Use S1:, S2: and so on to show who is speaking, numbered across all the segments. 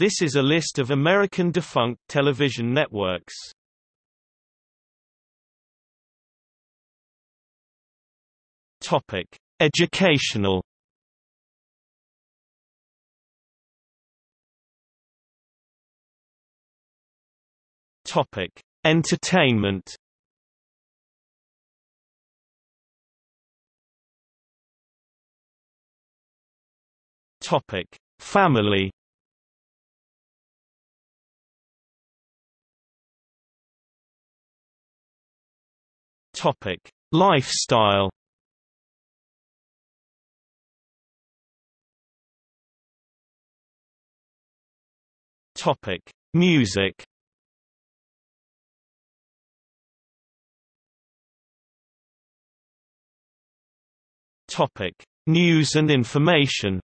S1: This is a list of American defunct television networks. Topic: Educational. Topic: Entertainment. Topic: Family. Topic: Lifestyle. Topic: Music. Topic: News and information.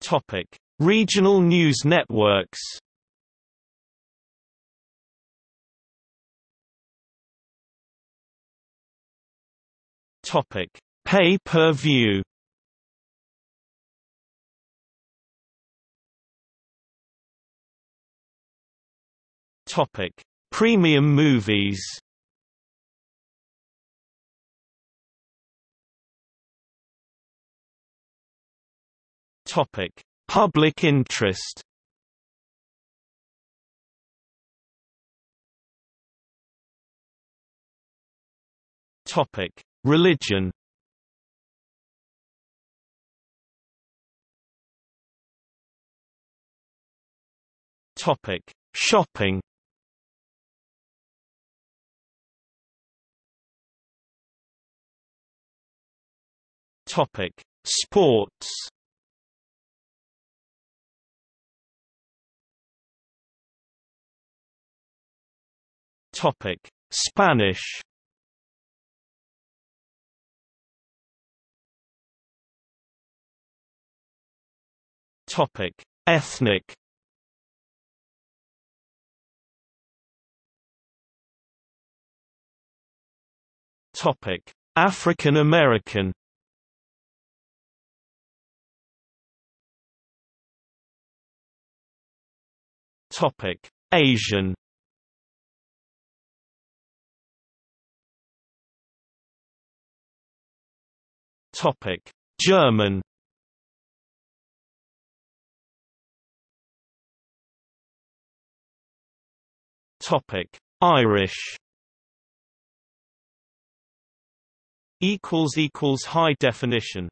S1: Topic: Regional news networks. Topic: Pay-per-view. Topic: Premium movies. Topic: Public interest. Topic: Religion. Topic: Shopping. Topic: Sports. Topic: Spanish. Topic: Ethnic. Topic: African American. Topic: Asian. Topic: German. Topic: Irish. Equals equals high definition.